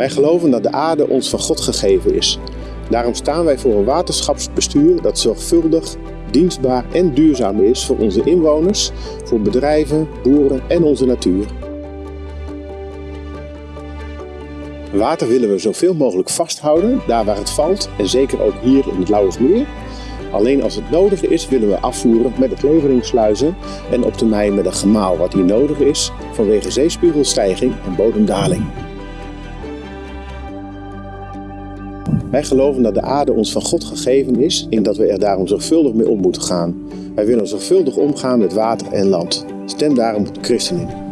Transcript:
Wij geloven dat de aarde ons van God gegeven is. Daarom staan wij voor een waterschapsbestuur dat zorgvuldig, dienstbaar en duurzaam is voor onze inwoners, voor bedrijven, boeren en onze natuur. Water willen we zoveel mogelijk vasthouden, daar waar het valt en zeker ook hier in het Lauwersmeer. Alleen als het nodig is willen we afvoeren met de kleveringssluizen en op termijn met een gemaal wat hier nodig is vanwege zeespiegelstijging en bodemdaling. Wij geloven dat de aarde ons van God gegeven is en dat we er daarom zorgvuldig mee om moeten gaan. Wij willen zorgvuldig omgaan met water en land. Stem daarom de ChristenUnie.